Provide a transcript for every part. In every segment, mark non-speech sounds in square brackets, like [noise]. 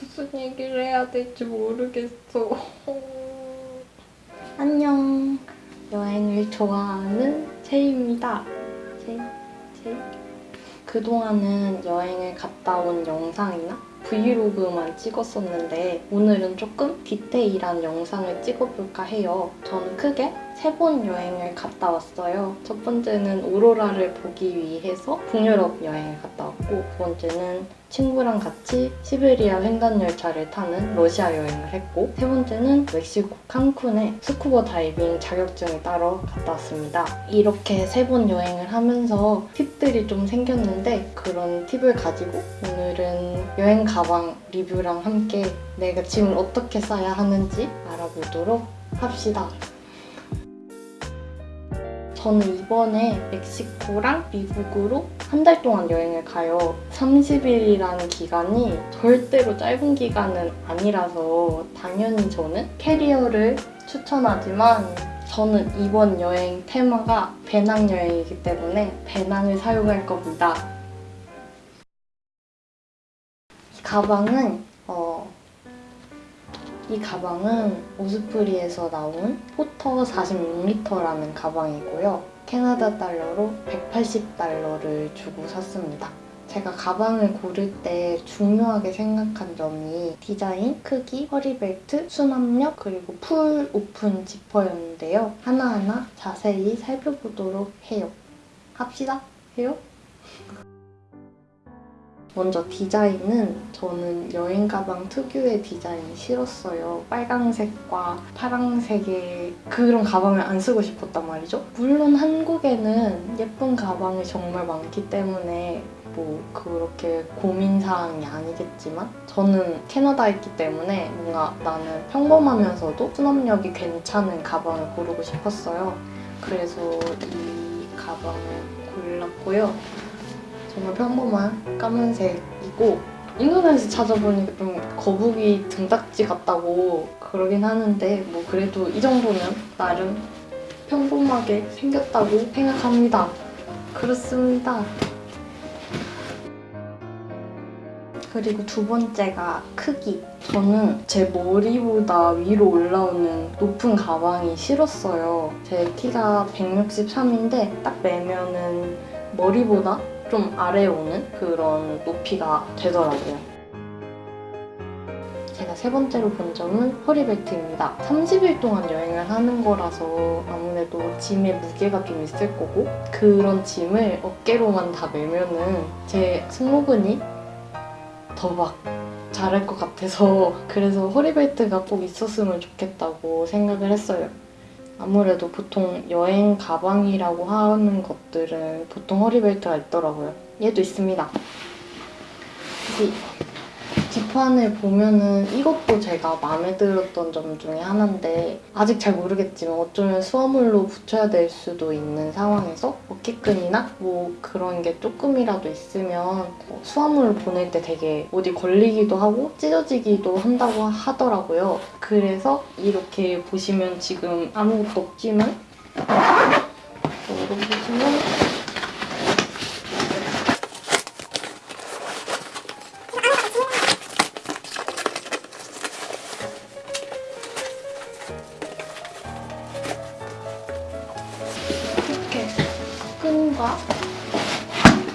무슨 얘기를 해야 될지 모르겠어. [laughs] 안녕. 여행을 좋아하는 채입니다. 채, 채. 그동안은 여행을 갔다 온 영상이나 브이로그만 찍었었는데 오늘은 조금 디테일한 영상을 찍어볼까 해요. 저는 크게 세 번 여행을 갔다 왔어요. 첫 번째는 오로라를 보기 위해서 북유럽 여행을 갔다 왔고 두 번째는 친구랑 같이 시베리아 횡단열차를 타는 러시아 여행을 했고 세 번째는 멕시코 칸쿤에 스쿠버 다이빙 자격증을 따러 갔다 왔습니다. 이렇게 세 번 여행을 하면서 팁들이 좀 생겼는데 그런 팁을 가지고 오늘은 여행 가방 리뷰랑 함께 내가 짐을 어떻게 싸야 하는지 알아보도록 합시다. 저는 이번에 멕시코랑 미국으로 한 달 동안 여행을 가요. 30일이라는 기간이 절대로 짧은 기간은 아니라서 당연히 저는 캐리어를 추천하지만 저는 이번 여행 테마가 배낭여행이기 때문에 배낭을 사용할 겁니다. 이 가방은 어, 이 가방은 오스프리에서 나온 포터 46리터라는 가방이고요. 캐나다 달러로 180달러를 주고 샀습니다. 제가 가방을 고를 때 중요하게 생각한 점이 디자인, 크기, 허리벨트, 수납력, 그리고 full open 지퍼였는데요. 하나하나 자세히 살펴보도록 해요. 합시다. 해요? 먼저 디자인은 저는 여행 가방 특유의 디자인이 싫었어요. 빨강색과 파랑색의 그런 가방을 안 쓰고 싶었단 말이죠. 물론 한국에는 예쁜 가방이 정말 많기 때문에 뭐 그렇게 고민사항이 아니겠지만 저는 캐나다에 있기 때문에 뭔가 나는 평범하면서도 수납력이 괜찮은 가방을 고르고 싶었어요. 그래서 이 가방을 골랐고요. 정말 평범한 까만색이고 인터넷에 찾아보니까 좀 거북이 등딱지 같다고 그러긴 하는데 뭐 그래도 이 정도면 나름 평범하게 생겼다고 생각합니다. 그렇습니다. 그리고 두 번째가 크기. 저는 제 머리보다 위로 올라오는 높은 가방이 싫었어요. 제 키가 163인데 딱 매면은 머리보다 좀 아래에 오는 그런 높이가 되더라고요. 제가 세 번째로 본 점은 허리벨트입니다. 30일 동안 여행을 하는 거라서 아무래도 짐의 무게가 좀 있을 거고 그런 짐을 어깨로만 다 매면은 제 승모근이 더 막 자랄 것 같아서 그래서 허리벨트가 꼭 있었으면 좋겠다고 생각을 했어요. 아무래도 보통 여행 가방이라고 하는 것들은 보통 허리벨트가 있더라고요. 얘도 있습니다. 이 뒷판을 보면은 이것도 제가 마음에 들었던 점 중에 하나인데 아직 잘 모르겠지만 어쩌면 수화물로 붙여야 될 수도 있는 상황에서 어깨끈이나 뭐 그런 게 조금이라도 있으면 수화물을 보낼 때 되게 어디 걸리기도 하고 찢어지기도 한다고 하더라고요. 그래서 이렇게 보시면 지금 아무것도 없지만 열어보시면 끈과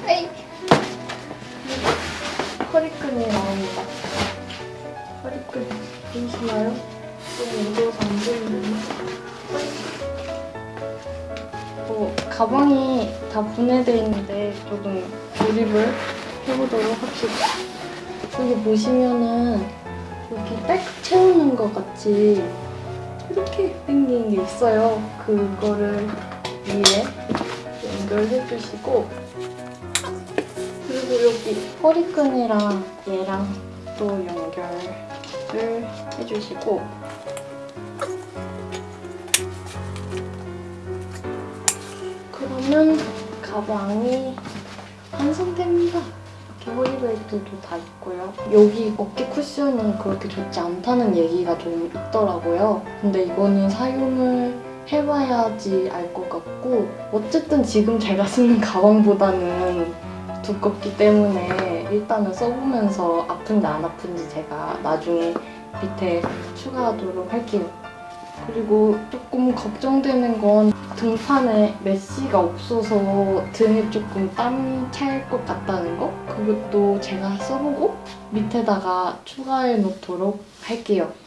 에이 허리끈이 나옵니다. 허리끈 보이시나요? 좀 무거워서 안 보이는데 어, 가방이 다 분해되어 있는데 조금 조립을 해보도록 합시다. 여기 보시면은 이렇게 딸깍 채우는 것 같이 이렇게 생긴 게 있어요. 그거를 위에 연결해 주시고 그리고 여기 허리끈이랑 얘랑 또 연결을 해주시고 그러면 가방이 완성됩니다. 이렇게 허리벨트도 다 있고요. 여기 어깨 쿠션이 그렇게 좋지 않다는 얘기가 좀 있더라고요. 근데 이거는 사용을 해봐야지 알 것 같고 어쨌든 지금 제가 쓰는 가방보다는 두껍기 때문에 일단은 써보면서 아픈지 안 아픈지 제가 나중에 밑에 추가하도록 할게요. 그리고 조금 걱정되는 건 등판에 메쉬가 없어서 등에 조금 땀 찰 것 같다는 거? 그것도 제가 써보고 밑에다가 추가해 놓도록 할게요.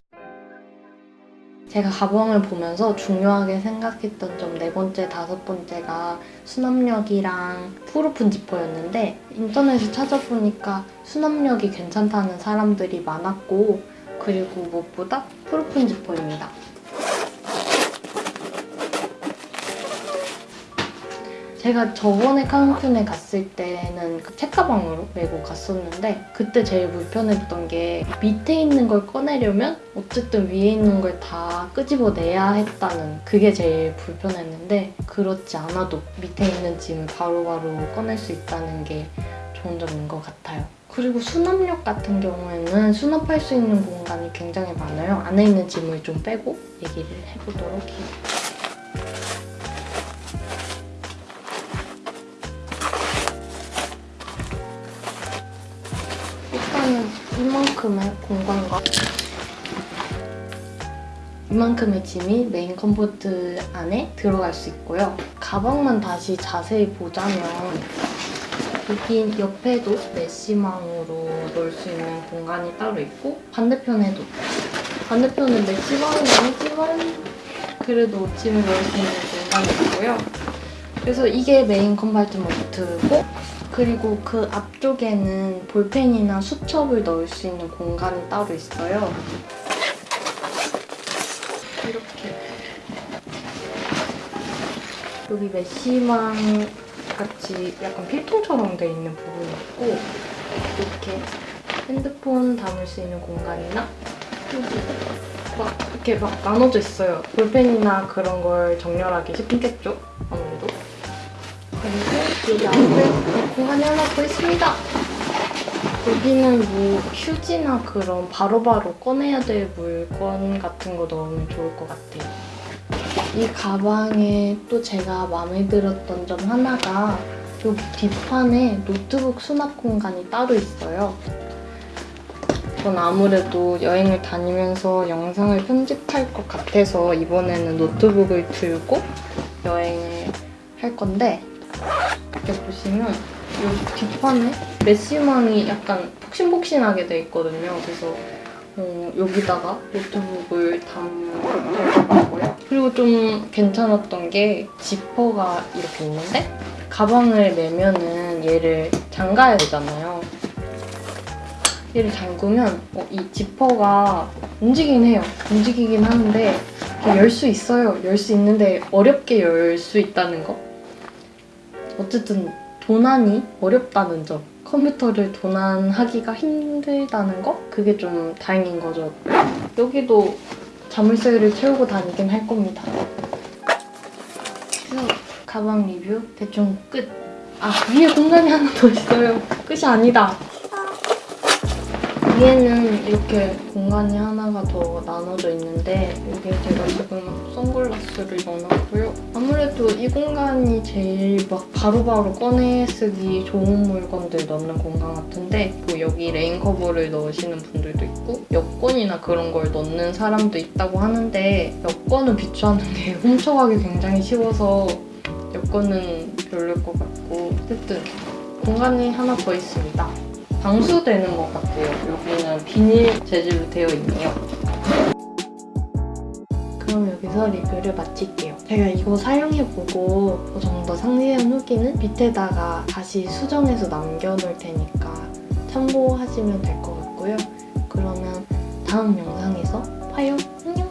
제가 가방을 보면서 중요하게 생각했던 점 네 번째, 다섯 번째가 수납력이랑 풀오픈 지퍼였는데 인터넷에 찾아보니까 수납력이 괜찮다는 사람들이 많았고 그리고 무엇보다 풀오픈 지퍼입니다. 제가 저번에 칸쿤에 갔을 때는 그 책가방으로 메고 갔었는데 그때 제일 불편했던 게 밑에 있는 걸 꺼내려면 어쨌든 위에 있는 걸 다 끄집어내야 했다는 그게 제일 불편했는데 그렇지 않아도 밑에 있는 짐을 바로바로 꺼낼 수 있다는 게 좋은 점인 것 같아요. 그리고 수납력 같은 경우에는 수납할 수 있는 공간이 굉장히 많아요. 안에 있는 짐을 좀 빼고 얘기를 해보도록 해요. 이만큼의 공간과 이만큼의 짐이 main compartment 안에 들어갈 수 있고요. 가방만 다시 자세히 보자면 여기 옆에도 메시망으로 넣을 수 있는 공간이 따로 있고 반대편에도 반대편은 메시망은 아니지만 그래도 짐을 넣을 수 있는 공간이 있고요. 그래서 이게 메인 컴파트먼트고 그리고 그 앞쪽에는 볼펜이나 수첩을 넣을 수 있는 공간이 따로 있어요. 이렇게 여기 메시망 같이 약간 필통처럼 돼 있는 부분이 있고 이렇게 핸드폰 담을 수 있는 공간이나 막 이렇게 막 나눠져 있어요. 볼펜이나 그런 걸 정렬하기 쉽겠죠? 그리고 여기 앞에 공간이 하나 더 있습니다. 여기는 뭐 휴지나 그런 바로바로 꺼내야 될 물건 같은 거 넣으면 좋을 것 같아요. 이 가방에 또 제가 마음에 들었던 점 하나가 여기 뒷판에 노트북 수납 공간이 따로 있어요. 전 아무래도 여행을 다니면서 영상을 편집할 것 같아서 이번에는 노트북을 들고 여행을 할 건데 이렇게 보시면 여기 뒷판에 메시망이 약간 폭신폭신하게 돼 있거든요. 그래서 어, 여기다가 노트북을 담고요. 그리고 좀 괜찮았던 게 지퍼가 이렇게 있는데 가방을 매면은 얘를 잠가야 되잖아요. 얘를 잠그면 어, 이 지퍼가 움직이긴 해요. 움직이긴 하는데 열 수 있어요. 열 수 있는데 어렵게 열 수 있다는 거. 어쨌든 도난이 어렵다는 점. 컴퓨터를 도난하기가 힘들다는 거? 그게 좀 다행인 거죠. 여기도 자물쇠를 채우고 다니긴 할 겁니다. 가방 리뷰 대충 끝. 아, 위에 공간이 하나 더 있어요. 끝이 아니다. 위에는 이렇게 공간이 하나가 더 나눠져 있는데 여기에 제가 지금 선글라스를 넣어놨고요. 아무래도 이 공간이 제일 막 바로바로 꺼내 쓰기 좋은 물건들 넣는 공간 같은데 뭐 여기 rain cover를 넣으시는 분들도 있고 여권이나 그런 걸 넣는 사람도 있다고 하는데 여권은 비추하는 게 [laughs] 훔쳐가기 굉장히 쉬워서 여권은 별로일 것 같고 어쨌든 공간이 하나 더 있습니다. 방수되는 것 같아요. 여기는 비닐 재질로 되어 있네요. 그럼 여기서 리뷰를 마칠게요. 제가 이거 사용해보고 좀더 상세한 후기는 밑에다가 다시 수정해서 남겨놓을 테니까 참고하시면 될 것 같고요. 그러면 다음 영상에서 봐요. 안녕!